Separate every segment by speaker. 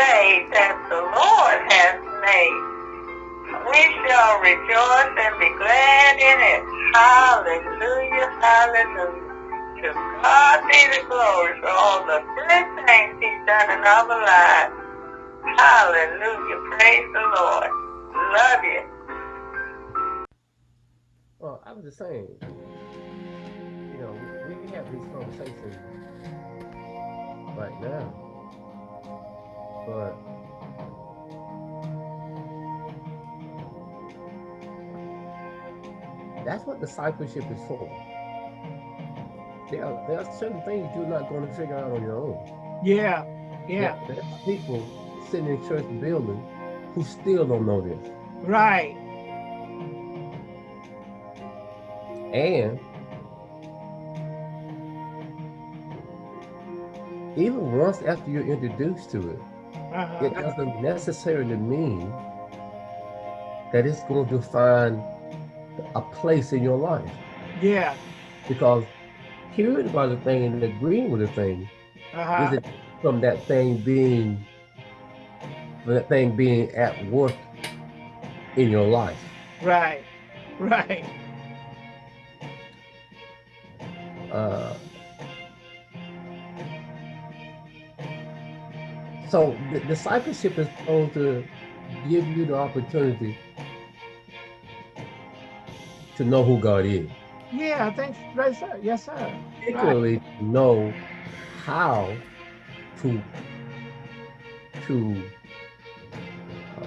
Speaker 1: day that the Lord has made. We shall rejoice and be glad in it. Hallelujah, hallelujah. To God be the glory for all the good things he's done in our lives. Hallelujah, praise the Lord. Love you.
Speaker 2: Well, I was just saying, you know, we can have these conversations that's what discipleship is for. There are, there are certain things you're not going to figure out on your own.
Speaker 3: Yeah, yeah.
Speaker 2: There, there's people sitting in church building who still don't know this.
Speaker 3: Right.
Speaker 2: And even once after you're introduced to it,
Speaker 3: Uh-huh.
Speaker 2: it doesn't necessarily mean that it's going to find a place in your life.
Speaker 3: Yeah.
Speaker 2: Because hearing about a thing and agreeing with a thing
Speaker 3: Uh-huh.
Speaker 2: isn't from that thing being from that thing being at work in your life.
Speaker 3: Right. Right.
Speaker 2: Uh, so the discipleship is supposed to give you the opportunity to know who God is,
Speaker 3: Yeah, I think right, sir. Yes, sir. Right.
Speaker 2: particularly to know how to to uh,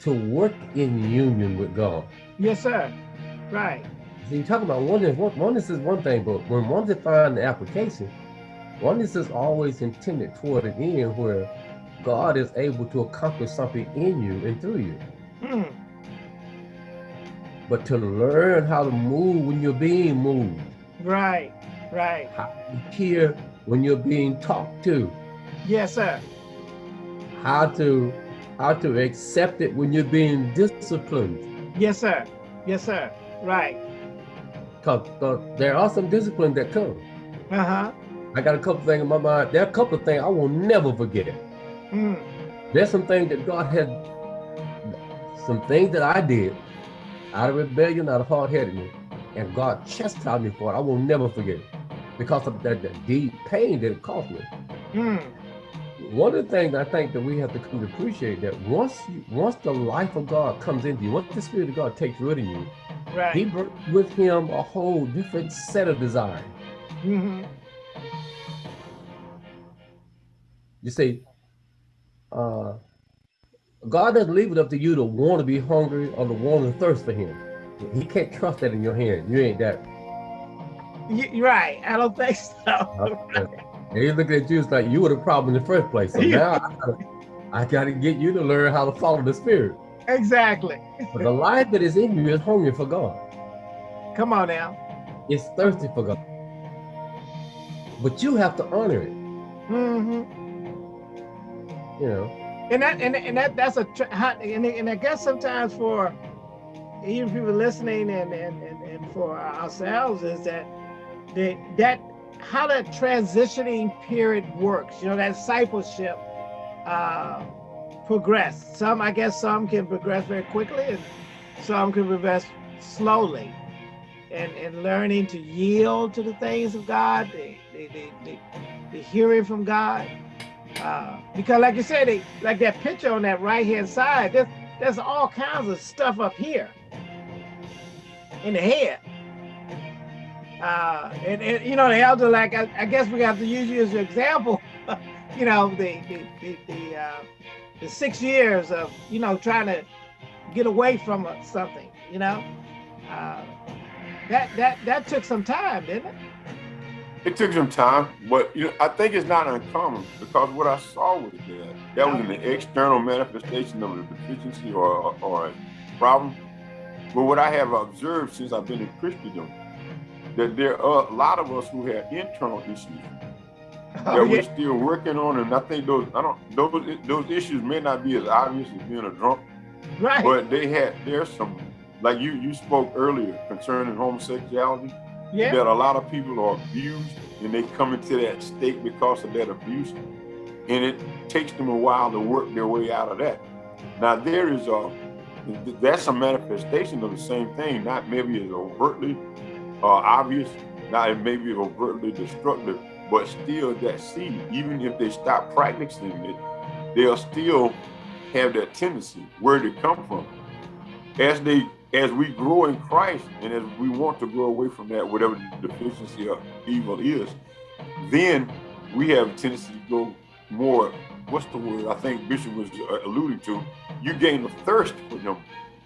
Speaker 2: to work in union with God.
Speaker 3: Yes, sir. Right.
Speaker 2: So you talk about oneness. Oneness is one thing, but when one defines the application, oneness is always intended toward an end where God is able to accomplish something in you and through you.
Speaker 3: Hmm.
Speaker 2: But to learn how to move when you're being moved,
Speaker 3: Right. Right.
Speaker 2: how to hear when you're being talked to,
Speaker 3: Yes, sir.
Speaker 2: how to how to accept it when you're being disciplined.
Speaker 3: Yes, sir. Yes, sir. Right.
Speaker 2: Because there are some disciplines that come.
Speaker 3: Uh-huh.
Speaker 2: I got a couple things in my mind. There are a couple of things I will never forget.
Speaker 3: Hmm.
Speaker 2: There's some things that God had, some things that I did out of rebellion, out of hard headedness, and God chastised me for it. I will never forget it because of that, that deep pain that it caused me.
Speaker 3: Hmm.
Speaker 2: One of the things I think that we have to come to appreciate that once you, once the life of God comes into you, once the Spirit of God takes root in you, He
Speaker 3: Right.
Speaker 2: brings with Him a whole different set of desires.
Speaker 3: Mm-hmm.
Speaker 2: You see, uh, God doesn't leave it up to you to want to be hungry or to want to thirst for Him. He can't trust that in your hand. You ain't that.
Speaker 3: You, right. I don't think so.
Speaker 2: And He's looking at you it's like you were the problem in the first place. So now I gotta, I gotta get you to learn how to follow the Spirit.
Speaker 3: exactly.
Speaker 2: But the life that is in you is hungry for God.
Speaker 3: Come on now.
Speaker 2: It's thirsty for God. But you have to honor it.
Speaker 3: Mm-hmm.
Speaker 2: You know,
Speaker 3: And that and, and that that's a and, and I guess sometimes for even people listening and and, and, and for ourselves is that the that how that transitioning period works. You know that discipleship uh, progress. Some I guess some can progress very quickly and some can progress slowly. And, and learning to yield to the things of God, the, the, the, the, the hearing from God, because like you said, they, like that picture on that right hand side, there's, there's all kinds of stuff up here in the head. Uh, and, and you know, the elder, like, I, I guess we have to use you as an example, you know, the, the, the, the, uh, the six years of, you know, trying to get away from something, you know, uh, that, that, that took some time, didn't it?
Speaker 4: It took some time, but you know, I think it's not uncommon because what I saw was that that was an external manifestation of a deficiency or, or a problem. But what I have observed since I've been in Christendom, that there are a lot of us who have internal issues that
Speaker 3: Oh,
Speaker 4: we're still working on, and I think those I don't those those issues may not be as obvious as being a drunk,
Speaker 3: Right.
Speaker 4: but they had there's some like you you spoke earlier concerning homosexuality
Speaker 3: yeah.
Speaker 4: that a lot of people are abused and they come into that state because of that abuse. and it takes them a while to work their way out of that. Now there is a that's a manifestation of the same thing, not maybe as overtly uh, obvious, not maybe overtly destructive, but still that seed, even if they stop practicing it, they'll still have that tendency. Where did it come from? As they as we grow in Christ and as we want to grow away from that, whatever the deficiency of evil is, then we have a tendency to go more, what's the word I think Bishop was uh, alluding to, you gain a thirst for him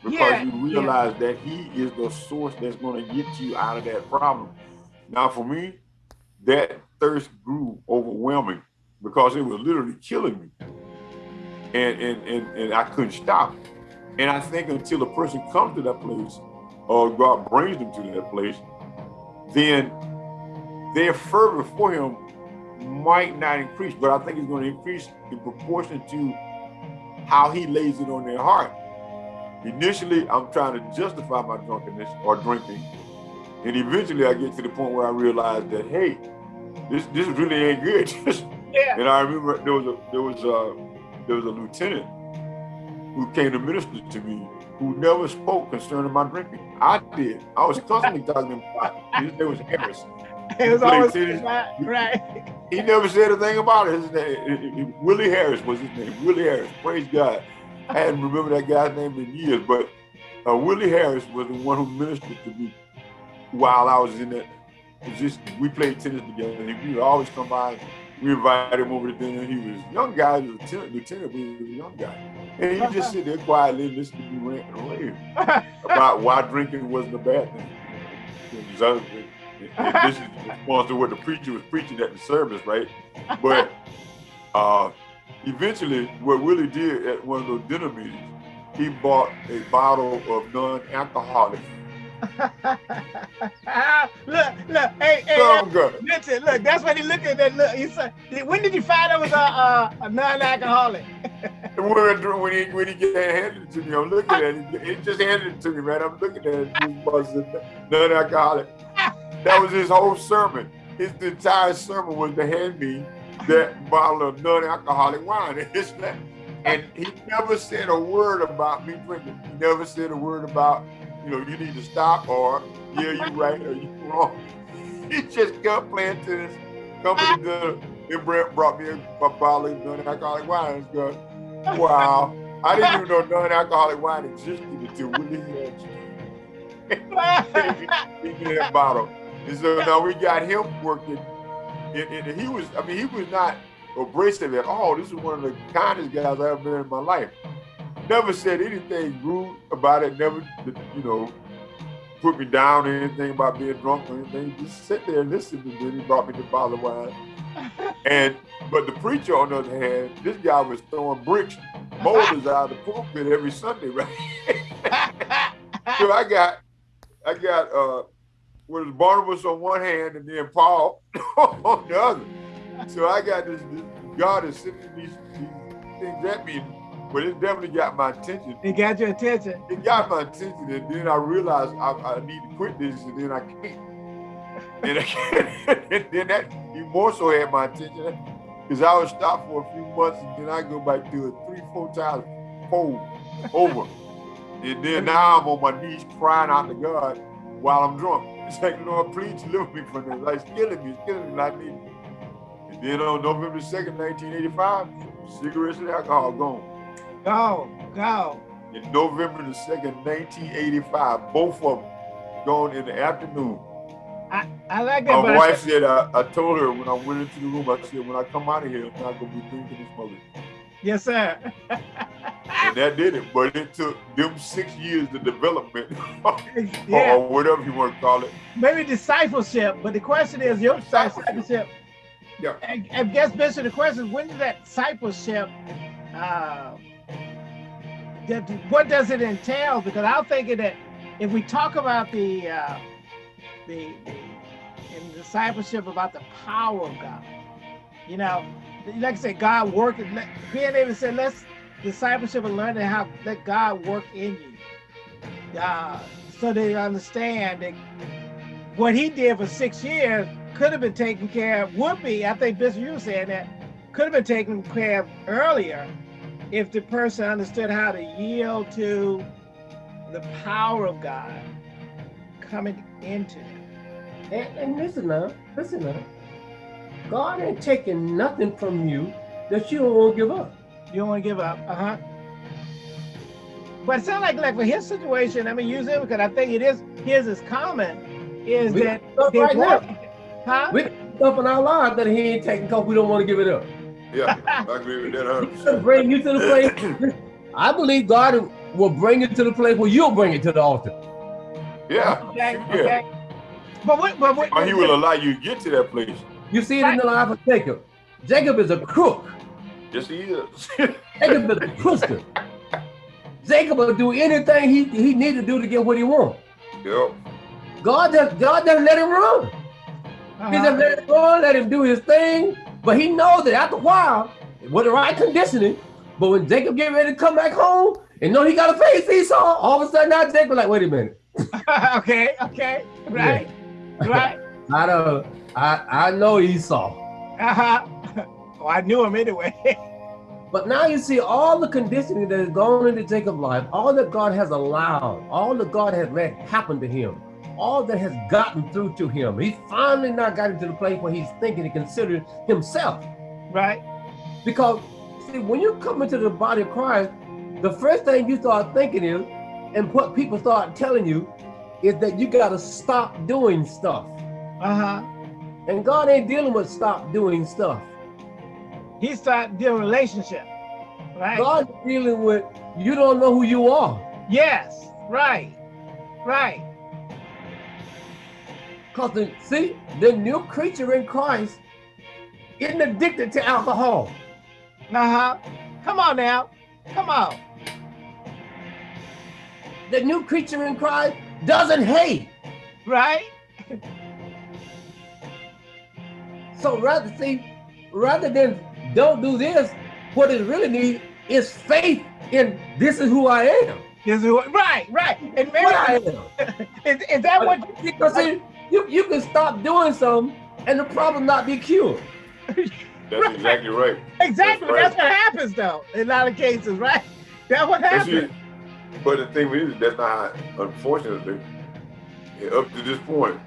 Speaker 4: because
Speaker 3: Yeah,
Speaker 4: you realize that he is the source that's going to get you out of that problem. Now for me, that thirst grew overwhelming because it was literally killing me. And, and, and, and I couldn't stop. And I think until a person comes to that place or God brings them to that place, then their fervor for him might not increase, but I think it's going to increase in proportion to how he lays it on their heart. Initially, I'm trying to justify my drunkenness or drinking. And eventually I get to the point where I realize that, hey, this this really ain't good.
Speaker 3: Yeah.
Speaker 4: and I remember there was a there was a there was a lieutenant who came to minister to me who never spoke concerning my drinking. I did. I was constantly talking about His name was Harris.
Speaker 3: It was always
Speaker 4: tennis.
Speaker 3: right, right.
Speaker 4: He never said a thing about it. His name, Willie Harris was his name. Willie Harris. Praise God. I hadn't remembered that guy's name in years, but uh, Willie Harris was the one who ministered to me while I was in that position. We played tennis together, and he would always come by. We invited him over to dinner. He was a young guy, he was a lieutenant, lieutenant, but he was a young guy. And he just sit there quietly and listen to me rant and rave about why drinking wasn't a bad thing. Because was- and this is in response to what the preacher was preaching at the service, right? But uh, eventually, what Willie did at one of those dinner meetings, he bought a bottle of non-alcoholic
Speaker 3: look, look, hey, hey,
Speaker 4: Some gun.
Speaker 3: listen, look, that's what he looked at. That look, he said, when did you find out was a, a, a non-alcoholic?
Speaker 4: When, I- when he when he get handed it to me, I'm looking at it. He just handed it to me, man. I'm looking at it. This was non-alcoholic. That was his whole sermon. His entire sermon was to hand me that bottle of non-alcoholic wine. And he never said a word about me drinking. He never said a word about, you know, you need to stop or yeah, you right or you wrong. He just kept playing tennis. Company dinner. Then Brent brought me a, bottle of non-alcoholic wine. It's good. Wow. I didn't even know non-alcoholic wine existed until Give me that bottle. And so now we got him working. And, and he was, I mean, he was not abrasive at all. This is one of the kindest guys I've ever been in my life. Never said anything rude about it. Never, you know, put me down or anything about being drunk or anything. Just sit there and listen. to me. he brought me the bottle of wine. And but the preacher, on the other hand, this guy was throwing bricks, boulders out of the pulpit every Sunday, right? so I got, I got, uh, was Barnabas on one hand and then Paul on the other. So I got this, this God is sending these, these things at me, but it definitely got my attention.
Speaker 3: It got your attention.
Speaker 4: It got my attention, and then I realized I, I need to quit this, and then I can't. And, I can't. and then that he more so had my attention because I would stop for a few months, and then I go back to it three, four times, fold over. And then now I'm on my knees crying out to God while I'm drunk. It's like, Lord, please deliver me from this. Like, it's killing me, it's killing me, I need it. And then on November 2nd, 1985, cigarettes and alcohol gone.
Speaker 3: Go, go.
Speaker 4: In November the 2nd, 1985, both of them gone in the afternoon.
Speaker 3: I, I like that.
Speaker 4: My wife said, I, I told her when I went into the room, I said, when I come out of here, I'm not going to be drinking this mother.
Speaker 3: yes, sir.
Speaker 4: And that did it. But it took them six years of development,
Speaker 3: yeah,
Speaker 4: or whatever you want to call it.
Speaker 3: maybe discipleship, but the question is your
Speaker 4: Discipleship. Yeah.
Speaker 3: I, I guess, Bishop, the question is when did that discipleship, uh, that, what does it entail? Because I'm thinking that if we talk about the, uh, the, the in discipleship about the power of God, you know, like I said, God working, being able to say, let's discipleship and learning how let God work in you. Uh, so they understand that what he did for six years could have been taken care of, would be, I think Bishop, you were saying that, could have been taken care of earlier if the person understood how to yield to the power of God coming into them.
Speaker 2: And, and listen now, listen now. God ain't taking nothing from you that you don't want to give up.
Speaker 3: You don't want to give up, uh-huh. But it sounds like, like for his situation, I mean, use it because I think it is, his is common, is
Speaker 2: We
Speaker 3: that
Speaker 2: right now.
Speaker 3: huh?
Speaker 2: We got stuff in our lives that he ain't taking because we don't want to give it up.
Speaker 4: Yeah, I agree with that
Speaker 2: He's gonna
Speaker 4: 100%.
Speaker 2: bring you to the place. I believe God will bring you to the place where you'll bring it to the altar.
Speaker 4: Yeah,
Speaker 3: Okay,
Speaker 4: yeah.
Speaker 3: okay. But what, but what,
Speaker 4: Or he will allow you to get to that place.
Speaker 2: You see it in the life of Jacob. Jacob is a crook.
Speaker 4: Yes, he is.
Speaker 2: Jacob is a crookster. Jacob will do anything he, he need to do to get what he wants.
Speaker 4: yep.
Speaker 2: God just God doesn't let him run. He just
Speaker 3: uh-huh.
Speaker 2: let him run, let him do his thing. But he knows that after a while, with the right conditioning, but when Jacob get ready to come back home and know he got to face Esau, all of a sudden now Jacob like, wait a minute.
Speaker 3: okay, okay, right, right.
Speaker 2: I don't I I know Esau.
Speaker 3: Uh-huh. Oh, I knew him anyway.
Speaker 2: But now you see all the conditioning that has gone into Jacob's life, all that God has allowed, all that God has let happen to him, all that has gotten through to him. He finally now got into the place where he's thinking and considering himself.
Speaker 3: right,
Speaker 2: Because see, when you come into the body of Christ, the first thing you start thinking is, and what people start telling you, is that you got to stop doing stuff.
Speaker 3: uh-huh.
Speaker 2: And God ain't dealing with stop doing stuff.
Speaker 3: He started dealing relationship, right?
Speaker 2: God's dealing with you don't know who you are.
Speaker 3: Yes, right, right.
Speaker 2: Because the, see, the new creature in Christ isn't addicted to alcohol.
Speaker 3: Uh-huh. Come on now. Come on.
Speaker 2: The new creature in Christ doesn't hate.
Speaker 3: Right?
Speaker 2: So rather see, rather than don't do this, what it really needs is faith in this is who I am.
Speaker 3: This is what, right, right. And maybe
Speaker 2: What I am.
Speaker 3: is, is that what you,
Speaker 2: because see, you, you can stop doing something and the problem not be cured.
Speaker 4: That's exactly right.
Speaker 3: exactly
Speaker 4: That's
Speaker 3: that's, what happens though in a lot of cases, right? That's what happens.
Speaker 4: But the thing is, that's not how, unfortunately, up to this point,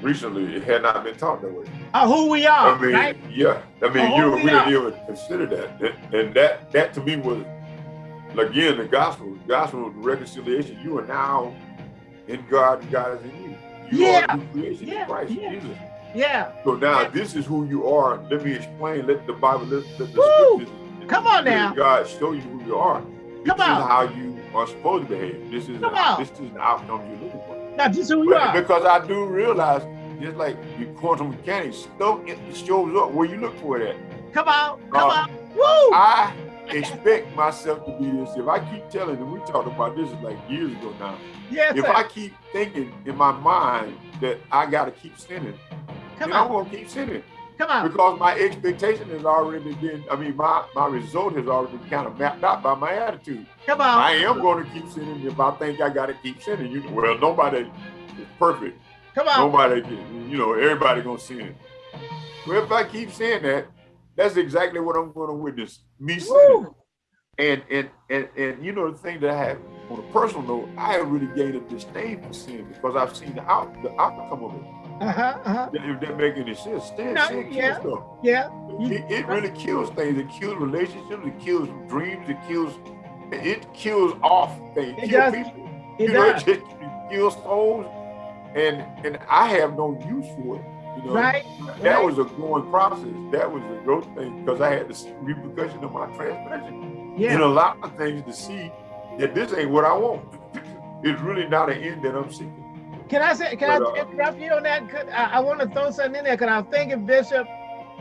Speaker 4: recently, it had not been taught that way.
Speaker 3: Uh, who we are,
Speaker 4: I mean,
Speaker 3: right?
Speaker 4: yeah. I mean, you
Speaker 3: we
Speaker 4: we didn't even consider that, and, and that that to me was again the gospel. The gospel of reconciliation. You are now in God, and God is in you. You
Speaker 3: Yeah.
Speaker 4: are a creation
Speaker 3: Yeah.
Speaker 4: Christ
Speaker 3: Yeah.
Speaker 4: Jesus.
Speaker 3: Yeah.
Speaker 4: So now this is who you are. Let me explain. Let the Bible, let, let the
Speaker 3: Woo!
Speaker 4: scriptures,
Speaker 3: Come on now.
Speaker 4: God show you who you are.
Speaker 3: Come
Speaker 4: this
Speaker 3: on.
Speaker 4: is how you are supposed to behave. This is
Speaker 3: Come on.
Speaker 4: this is the outcome you're looking for.
Speaker 3: Now just who you
Speaker 4: But
Speaker 3: are.
Speaker 4: because I do realize, just like your quantum mechanics, stuff it shows up where you look for it at.
Speaker 3: Come on. Come
Speaker 4: Uh,
Speaker 3: on. Woo!
Speaker 4: I expect myself to be this. If I keep telling, and we talked about this like years ago now.
Speaker 3: yes,
Speaker 4: If
Speaker 3: sir.
Speaker 4: I keep thinking in my mind that I got to keep sinning,
Speaker 3: Come
Speaker 4: then I'm
Speaker 3: on.
Speaker 4: gonna keep sinning
Speaker 3: Come on.
Speaker 4: because my expectation has already been. I mean, my my result has already been kind of mapped out by my attitude.
Speaker 3: Come on.
Speaker 4: I am going to keep sinning if I think I got to keep sinning. You well, nobody is perfect.
Speaker 3: Come on.
Speaker 4: Nobody, you know, everybody gonna sin. Well, if I keep saying that, that's exactly what I'm gonna witness. Me.
Speaker 3: Woo!
Speaker 4: And and and and you know the thing that I have on a personal note, I have really gained a disdain for sin because I've seen the out the outcome of it.
Speaker 3: Uh-huh. Uh-huh.
Speaker 4: If that make any sense, sin,
Speaker 3: No,
Speaker 4: sin kills
Speaker 3: yeah.
Speaker 4: stuff.
Speaker 3: Yeah.
Speaker 4: It, it really kills things. It kills relationships. It kills dreams. It kills. It kills off things.
Speaker 3: It
Speaker 4: kills people.
Speaker 3: It
Speaker 4: you know,
Speaker 3: does.
Speaker 4: it just it kills souls, and and I have no use for it. You know,
Speaker 3: Right.
Speaker 4: that
Speaker 3: right.
Speaker 4: was a growing process. That was a growth thing because I had the repercussion of my transgression
Speaker 3: Yeah.
Speaker 4: and a lot of things to see that this ain't what I want. it's really not an end that I'm seeking.
Speaker 3: Can I say? Can
Speaker 4: But,
Speaker 3: I
Speaker 4: uh,
Speaker 3: interrupt you on that? Could- I, I want to throw something in there because I'm thinking Bishop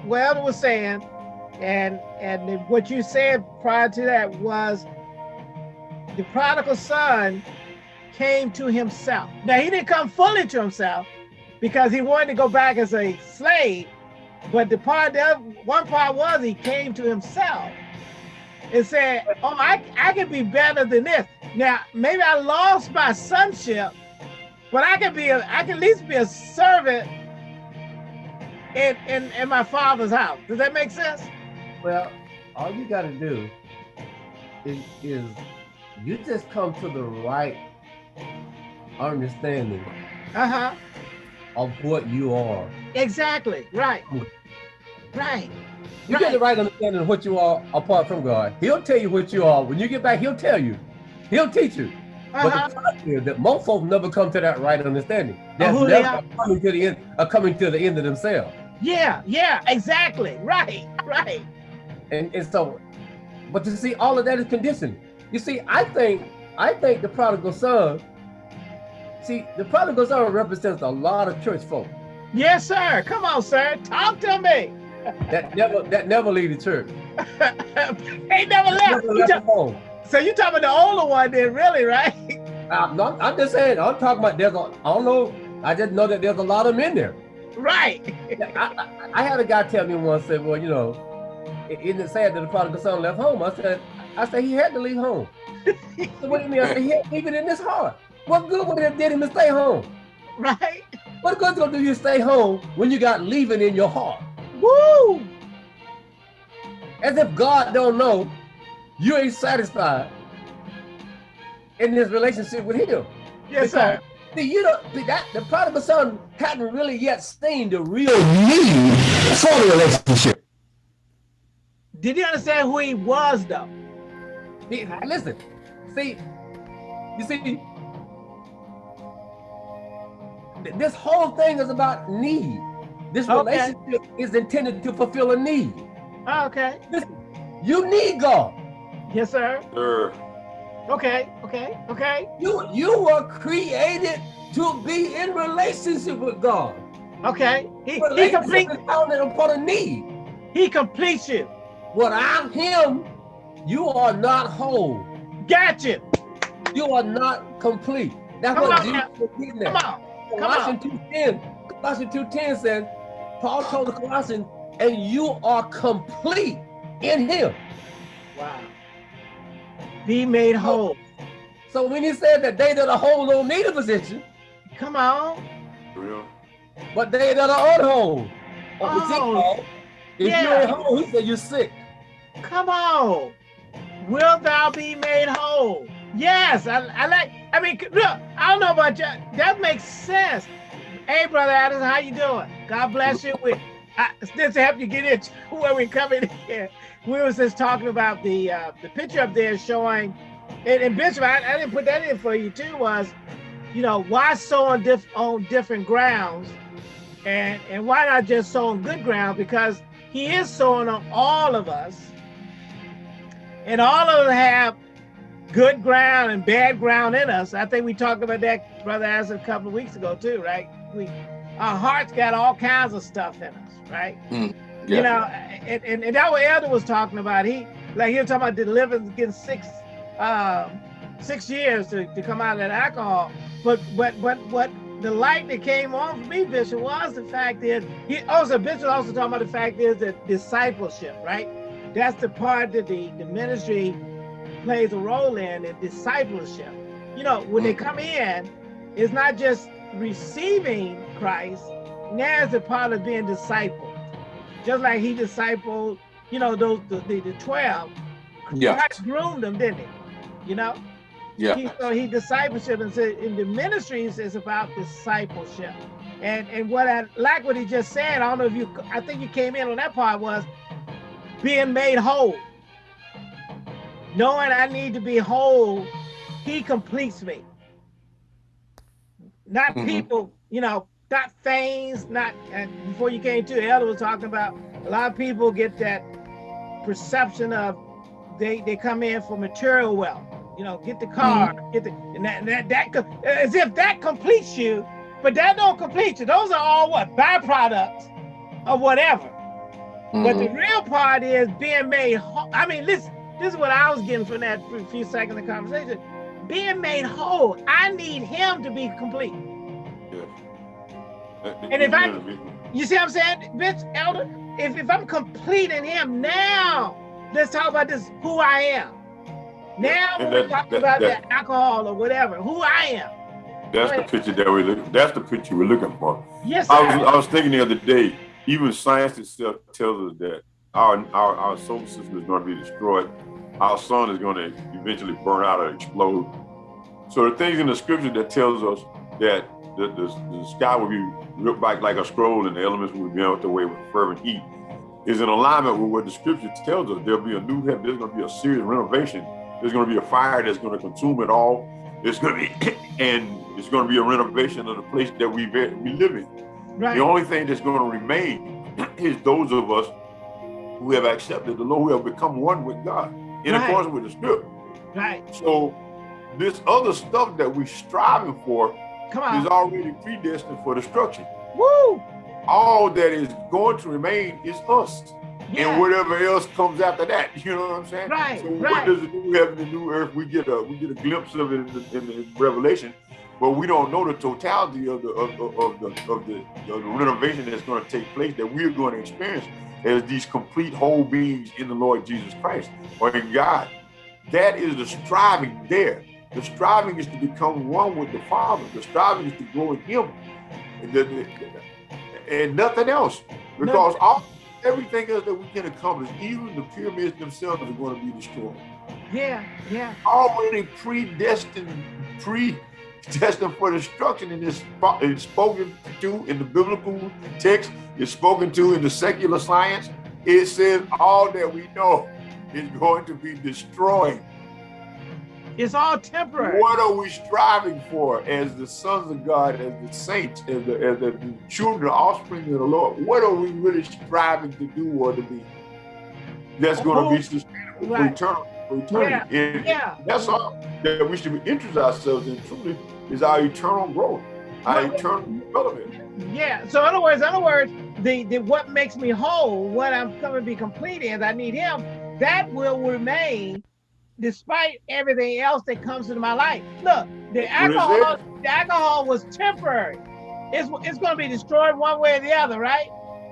Speaker 3: Weld was saying, and and what you said prior to that was the prodigal son came to himself. Now he didn't come fully to himself because he wanted to go back as a slave, but the part the one part was he came to himself and said, "Oh, I I can be better than this." Now maybe I lost my sonship, but I can be a, I can at least be a servant in, in in my father's house. Does that make sense?
Speaker 2: Well, all you got to do is, is you just come to the right understanding
Speaker 3: Uh-huh.
Speaker 2: Of what you are.
Speaker 3: Exactly. Right. Right.
Speaker 2: You get the right understanding of what you are apart from God. He'll tell you what you are. When you get back, he'll tell you. He'll teach you.
Speaker 3: Uh-huh.
Speaker 2: But the fact is that most folks never come to that right understanding. That's They're coming to the end, uh, coming to the end of themselves.
Speaker 3: Yeah, yeah, exactly. Right, right.
Speaker 2: And, and so, but you see, all of that is conditioning. You see, I think, I think the prodigal son, see, the prodigal son represents a lot of church folk
Speaker 3: Yes, sir. Come on, sir. Talk to me.
Speaker 2: that never, that never leave the church.
Speaker 3: Ain't never left.
Speaker 2: Never
Speaker 3: You
Speaker 2: left home.
Speaker 3: so you talking about the older one then, really, right?
Speaker 2: I'm, not, I'm just saying, I'm talking about there's a, I don't know, I just know that there's a lot of men there.
Speaker 3: right.
Speaker 2: I, I, I had a guy tell me once, said, well, you know, isn't it sad that the prodigal son left home? I said, I said, he had to leave home. Said, what do you mean? I said, he had to leave it in his heart. What good would it did him to stay home?
Speaker 3: Right.
Speaker 2: What good's gonna do you stay home when you got leaving in your heart?
Speaker 3: Woo!
Speaker 2: As if God don't know you ain't satisfied in this relationship with him.
Speaker 3: Yes, sir.
Speaker 2: See, you know, that the prodigal son hadn't really yet seen the real need for the relationship.
Speaker 3: Did you understand who he was, though?
Speaker 2: See, listen, see, you see, this whole thing is about need. This
Speaker 3: Okay.
Speaker 2: relationship is intended to fulfill a need.
Speaker 3: Okay.
Speaker 2: Listen, you need God.
Speaker 3: Yes, sir.
Speaker 4: Sir,
Speaker 3: Okay. Okay. Okay.
Speaker 2: You you were created to be in relationship with God.
Speaker 3: Okay. He, he
Speaker 2: Relationship
Speaker 3: complete.
Speaker 2: is founded upon a need.
Speaker 3: He completes you.
Speaker 2: Without Him, you are not whole.
Speaker 3: Gotcha. you.
Speaker 2: You are not complete. That's
Speaker 3: Come
Speaker 2: what
Speaker 3: on
Speaker 2: Jesus
Speaker 3: now.
Speaker 2: was getting
Speaker 3: Come on. Come
Speaker 2: Colossians 2.10. Colossians 2.10 said, Paul told the Colossians, and you are complete in him.
Speaker 3: Wow. Be made whole.
Speaker 2: So when he said that they that are whole don't need a physician,
Speaker 3: Come on.
Speaker 4: real.
Speaker 2: but they that are unwhole,
Speaker 3: Oh,
Speaker 2: oh, if
Speaker 3: yeah.
Speaker 2: you ain't whole, he said you're sick.
Speaker 3: Come on. Will thou be made whole? Yes, I, I like, I mean, look, I don't know about you. That makes sense. Hey, Brother Adams, how you doing? God bless you. We, I, to help you get into where we're coming here. We was just talking about the uh, the picture up there showing, and, and Bishop, I, I didn't put that in for you too, was, you know, why sow on, diff, on different grounds and, and why not just sow on good ground? Because he is sowing on all of us and all of them have good ground and bad ground in us. I think we talked about that, Brother As a couple of weeks ago too, right? We our hearts got all kinds of stuff in us, right? You know, and, and, and that what Elder was talking about. He like he was talking about deliverance getting six um six years to, to come out of that alcohol. But but but what the light that came on for me, Bishop, was the fact that, he also Bishop also talking about the fact is that discipleship, right? That's the part that the, the ministry plays a role in in discipleship. You know, when they come in, it's not just receiving Christ, now it's a part of being discipled. Just like he discipled, you know, those the, the, the 12.
Speaker 5: Yeah.
Speaker 3: Christ groomed them, didn't he? You know?
Speaker 5: Yeah.
Speaker 3: He, so he discipleship and said in the ministries is about discipleship. And and what I like what he just said, I don't know if you I think you came in on that part was being made whole. Knowing I need to be whole, he completes me. Not
Speaker 5: Mhm.
Speaker 3: people, you know, not things, not and before you came to Elder was talking about a lot of people get that perception of they they come in for material wealth you know, get the car, get the, and that, and that, that, as if that completes you, but that don't complete you. Those are all what, byproducts of whatever. But the
Speaker 5: Mhm.
Speaker 3: real part is being made. I mean, listen, this is what I was getting from that few- seconds of conversation. Being made whole, I need him to be complete.
Speaker 4: Yes.
Speaker 3: And if I- You see what I'm saying, bitch, elder? If, if I'm complete in him, now let's talk about this, who I am. Now
Speaker 4: And
Speaker 3: we're
Speaker 4: that-
Speaker 3: talking
Speaker 4: that-
Speaker 3: about
Speaker 4: that-
Speaker 3: the alcohol or whatever, who I am.
Speaker 4: That's the picture that we look. That's the picture we're looking for.
Speaker 3: Yes,
Speaker 4: I was. I was thinking the other day. Even science itself tells us that our, our, our solar system is going to be destroyed. Our sun is going to eventually burn out or explode. So the things in the scripture that tells us that the, the, the sky will be ripped back like a scroll and the elements will be melted away with fervent heat is in alignment with what the scripture tells us. There'll be a new heaven. There's going to be a serious renovation. There's going to be a fire that's going to consume it all. It's going to be, and it's going to be a renovation of the place that we we live in. Right. The only thing that's going to remain is those of us who have accepted the Lord, who have become one with God in right. accordance with the Spirit.
Speaker 3: Right.
Speaker 4: So this other stuff that we're striving for is already predestined for destruction.
Speaker 3: Woo!
Speaker 4: All that is going to remain is us. Yeah. And whatever else comes after that, you know what I'm saying?
Speaker 3: Right.
Speaker 4: So
Speaker 3: right.
Speaker 4: what does the new heaven and new earth? We get a we get a glimpse of it in the, in the Revelation, but we don't know the totality of the of, of, of the of the, of the renovation that's going to take place that we're going to experience as these complete whole beings in the Lord Jesus Christ or in God. That is the striving there. The striving is to become one with the Father. The striving is to grow in Him, and, and nothing else. Because all everything else that we can accomplish, even the pyramids themselves, are going to be destroyed.
Speaker 3: Yeah, yeah.
Speaker 4: Already predestined, predestined for destruction, and it's spoken to in the biblical text. is spoken to in the secular science. It says all that we know is going to be destroyed.
Speaker 3: It's all temporary.
Speaker 4: What are we striving for as the sons of God, as the saints, as the, as the children, offspring of the Lord? What are we really striving to do or to be? That's going to be sustainable right. eternal, for eternity.
Speaker 3: Yeah. And
Speaker 4: yeah. That's all that we should interest ourselves in truly is our eternal growth, our well, eternal development.
Speaker 3: Yeah. So in other words, in other words, the, the what makes me whole, what I'm coming to be complete is I need him, that will remain despite everything else that comes into my life. Look, the alcohol, the alcohol was temporary. It's it's going to be destroyed one way or the other, right?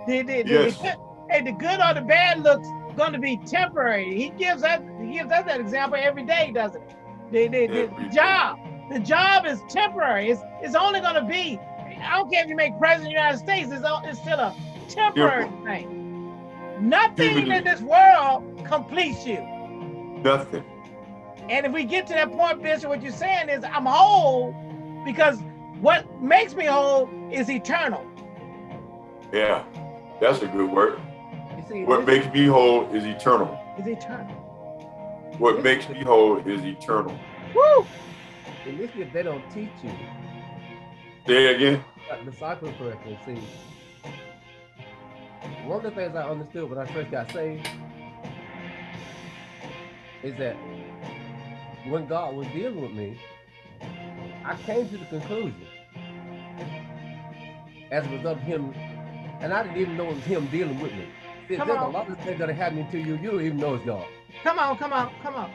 Speaker 3: The, the, yes. the, hey, the good or the bad looks going to be temporary. He gives us he gives us that example every day, doesn't it? The, the, the, the job, the job is temporary. It's it's only going to be. I don't care if you make president of the United States. It's, it's still a temporary yeah. thing. Nothing in this world completes you.
Speaker 4: Nothing.
Speaker 3: And if we get to that point, Bishop, what you're saying is I'm whole because what makes me whole is eternal.
Speaker 4: Yeah, that's a good word. See, what makes me whole is eternal.
Speaker 3: Is eternal.
Speaker 4: What makes me whole is eternal.
Speaker 3: Woo!
Speaker 2: And this if they don't teach you.
Speaker 4: Say again.
Speaker 2: Disciple correctly. See, one of the things I understood when I first got saved is that when God was dealing with me, I came to the conclusion as a result of him, and I didn't even know it was him dealing with me. See, there's on. a lot of things that are happening to you, you don't even know it's.
Speaker 3: Come on, come on, come on.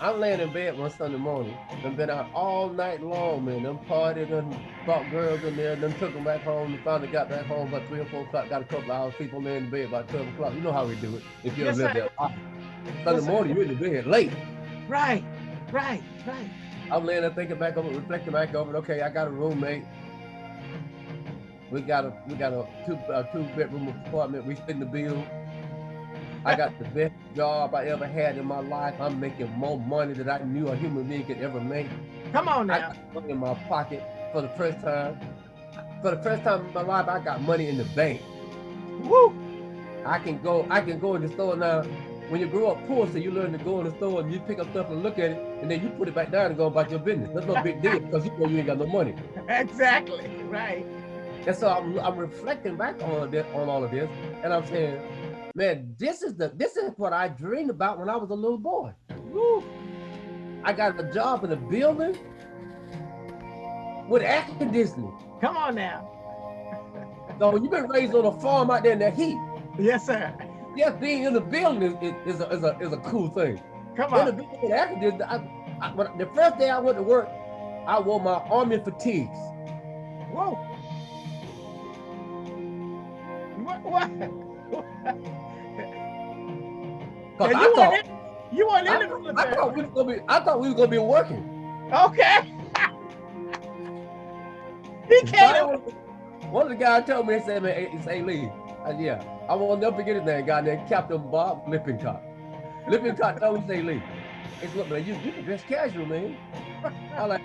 Speaker 2: I, am laying in bed one Sunday morning. I've been out all night long, man. Them partied and brought girls in there, and then took them back home. And finally got back home about 3 or 4 o'clock. Got a couple of hours, people laying in bed about 12 o'clock. You know how we do it if you yes, there. Sunday yes, morning, you're in the bed late.
Speaker 3: Right. Right, right.
Speaker 2: I'm laying there thinking back over, reflecting back over. it. Okay, I got a roommate. We got a we got a two a two bedroom apartment. We spend the bill. I got the best job I ever had in my life. I'm making more money than I knew a human being could ever make.
Speaker 3: Come on now.
Speaker 2: I got money in my pocket for the first time. For the first time in my life, I got money in the bank.
Speaker 3: Woo!
Speaker 2: I can go. I can go in the store now when you grow up poor, so you learn to go in the store and you pick up stuff and look at it, and then you put it back down and go about your business. That's no big deal because you know you ain't got no money.
Speaker 3: Exactly, right.
Speaker 2: And so I'm, I'm reflecting back on this, on all of this, and I'm saying, man, this is the this is what I dreamed about when I was a little boy. Woo. I got a job in a building with air conditioning.
Speaker 3: Come on now.
Speaker 2: so when you've been raised on a farm out there in the heat.
Speaker 3: Yes, sir
Speaker 2: yes, being in the building is, is, a, is, a, is a cool thing.
Speaker 3: Come on.
Speaker 2: In the building, after this, I, the first day I went to work, I wore my army fatigues.
Speaker 3: Whoa. What?
Speaker 2: Cause I thought,
Speaker 3: in, you weren't in the
Speaker 2: military. I thought we was gonna be. I thought we was gonna be working.
Speaker 3: Okay. he came.
Speaker 2: One of the guys told me, he said, "Man, it's A. Lee." I, yeah. I will never forget his name, guy named Captain Bob Lippincott. Lippincott don't say Lee. Said, look, man, you, you can dress casual, man. I like,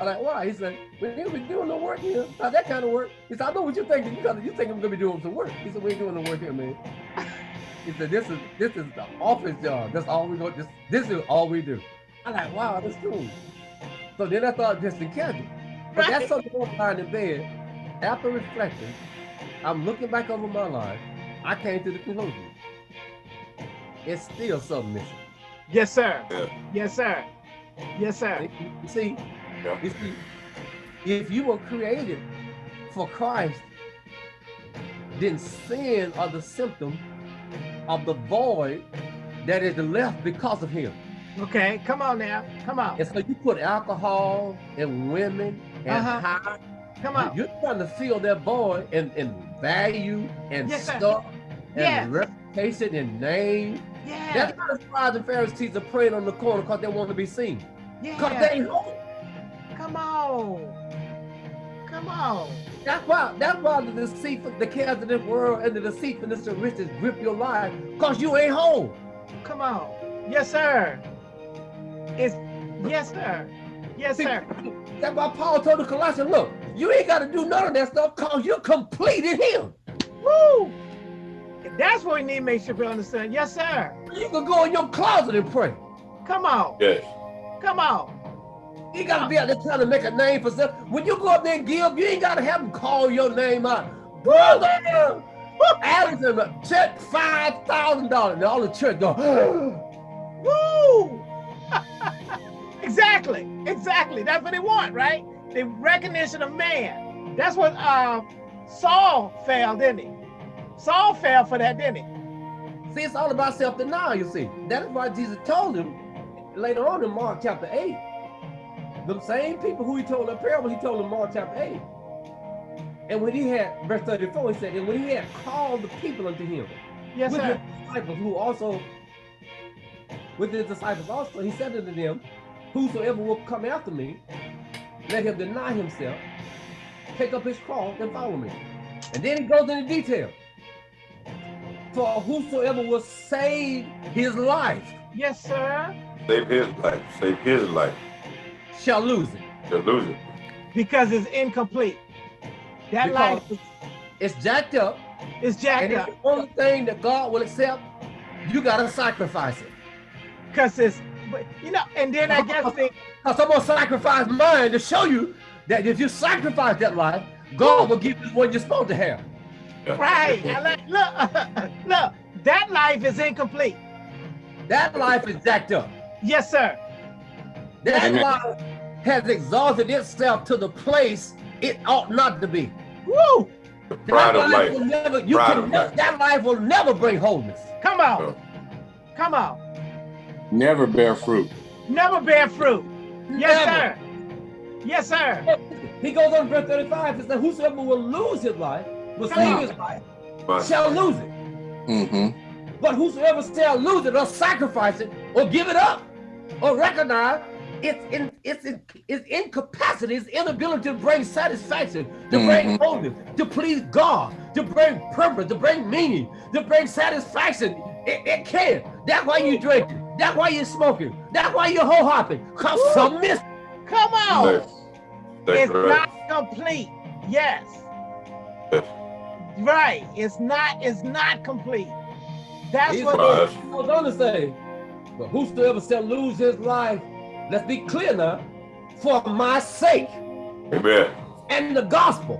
Speaker 2: I like, why? He said, we ain't been doing no work here. Not that kind of work. He said, I know what you're thinking. You, gotta, you think I'm gonna be doing some work. He said, we ain't doing no work here, man. He said, this is this is the office job. That's all we go. This this is all we do. I'm like, wow, that's cool. So then I thought just in casual. But
Speaker 3: Right.
Speaker 2: that's something I'm lying in bed. After reflecting, I'm looking back over my life. I came to the conclusion. It's still something missing.
Speaker 3: Yes, sir.
Speaker 4: Yeah.
Speaker 3: Yes, sir. Yes, sir.
Speaker 2: You see,
Speaker 4: Yeah.
Speaker 2: you see, if you were created for Christ, then sin are the symptom of the void that is left because of him.
Speaker 3: Okay, come on now. Come on.
Speaker 2: And so you put alcohol and women and
Speaker 3: Uh-huh.
Speaker 2: high.
Speaker 3: Come on.
Speaker 2: You're trying to fill that void and, and value and
Speaker 3: Yes, sir.
Speaker 2: stuff and
Speaker 3: Yes.
Speaker 2: reputation and name.
Speaker 3: Yeah.
Speaker 2: That's why the scribes and Pharisees are praying on the corner because they want to be seen. Because
Speaker 3: Yeah.
Speaker 2: they ain't home.
Speaker 3: Come on. Come on.
Speaker 2: That's why that's why the deceit, the cares of this world and the deceitfulness of riches grip your life, because you ain't home.
Speaker 3: Come on. Yes, sir. It's yes, sir. Yes,
Speaker 2: See,
Speaker 3: sir.
Speaker 2: That's why Paul told the Colossians, look, you ain't gotta do none of that stuff because you're complete in him.
Speaker 3: Woo! And that's what we need to make sure we understand. Yes, sir.
Speaker 2: You can go in your closet and pray.
Speaker 3: Come on.
Speaker 4: Yes.
Speaker 3: Come on.
Speaker 2: You gotta be out there trying to make a name for yourself. When you go up there and give, you ain't gotta have them call your name out. Brother! Allison, check five thousand dollars. And all the church go,
Speaker 3: Woo! exactly. Exactly. That's what they want, right? The recognition of man. That's what uh, Saul failed, didn't he? Saul fell for that, didn't he?
Speaker 2: See, it's all about self-denial, you see. That is why Jesus told him later on in Mark chapter 8. The same people who he told the parable, he told them Mark chapter 8. And when he had, verse 34, he said, and when he had called the people unto him,
Speaker 3: Yes,
Speaker 2: with
Speaker 3: sir.
Speaker 2: his disciples who also, with his disciples also, he said unto them, whosoever will come after me, let him deny himself, take up his cross and follow me. And then he goes into detail. For whosoever will save his life
Speaker 3: Yes, sir.
Speaker 4: Save his life. Save his life.
Speaker 2: Shall lose it.
Speaker 4: You'll lose it.
Speaker 3: Because it's incomplete. That
Speaker 2: Because-
Speaker 3: life is,
Speaker 2: It's jacked up,
Speaker 3: is
Speaker 2: and
Speaker 3: jacked
Speaker 2: it's
Speaker 3: up.
Speaker 2: the only thing that God will accept. You gotta sacrifice it.
Speaker 3: Because it's, but, you know, and then I guess the,
Speaker 2: Because I'm gonna sacrifice mine to show you that if you sacrifice that life, God will give you what you're supposed to have.
Speaker 3: right. Like, look, look, that life is incomplete.
Speaker 2: That life is jacked up.
Speaker 3: Yes, sir.
Speaker 2: That
Speaker 5: Amen.
Speaker 2: life has exalted itself to the place it ought not to be.
Speaker 3: Woo!
Speaker 2: That life
Speaker 4: life.
Speaker 2: will never, you
Speaker 4: Pride
Speaker 2: can
Speaker 4: of life.
Speaker 2: that life will never bring wholeness.
Speaker 3: Come on. Come on.
Speaker 5: Never bear fruit.
Speaker 3: Never bear fruit. Yes,
Speaker 2: Never.
Speaker 3: sir. Yes, sir.
Speaker 2: He goes on verse 35 and says, Whosoever will lose his life, will
Speaker 3: Come
Speaker 2: save
Speaker 3: on.
Speaker 2: his life,
Speaker 4: But
Speaker 2: shall lose it.
Speaker 5: Mm-hmm.
Speaker 2: But whosoever shall lose it or sacrifice it or give it up or recognize its in its in, its incapacity, its inability to bring satisfaction, to bring
Speaker 5: Mhm.
Speaker 2: wholeness, to please God, to bring purpose, to bring meaning, to bring satisfaction. It, it can. That's why you drinking. That's why you're smoking. That's why you're whole hopping. Cause
Speaker 3: Woo.
Speaker 2: some miss.
Speaker 3: Come on.
Speaker 4: Yes. That's
Speaker 3: It's
Speaker 4: right.
Speaker 3: not complete. Yes.
Speaker 4: Yes.
Speaker 3: Right. It's not, it's not complete. That's
Speaker 2: He's
Speaker 3: what
Speaker 4: Right.
Speaker 3: it is.
Speaker 2: He goes on to say, but whosoever shall lose his life, let's be clear now, for my sake
Speaker 4: Amen.
Speaker 2: and the gospel.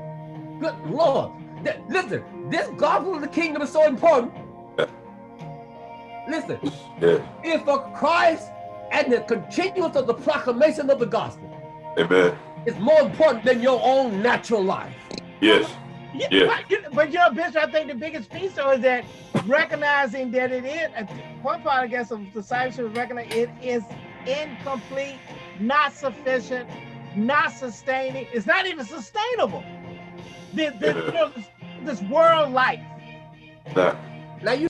Speaker 2: Good Lord. Th- Listen, this gospel of the kingdom is so important. Listen,
Speaker 4: Yes.
Speaker 2: if for Christ and the continuance of the proclamation of the gospel
Speaker 4: Amen.
Speaker 2: is more important than your own natural life.
Speaker 4: Yes.
Speaker 3: Yeah,
Speaker 4: Yeah.
Speaker 3: But, you, but you know, Bishop, I think the biggest piece though is that recognizing that it is, one part I guess of discipleship is recognizing it is incomplete, not sufficient, not sustaining. It's not even sustainable. The, the, you know, this, this world life.
Speaker 4: Now,
Speaker 2: Now you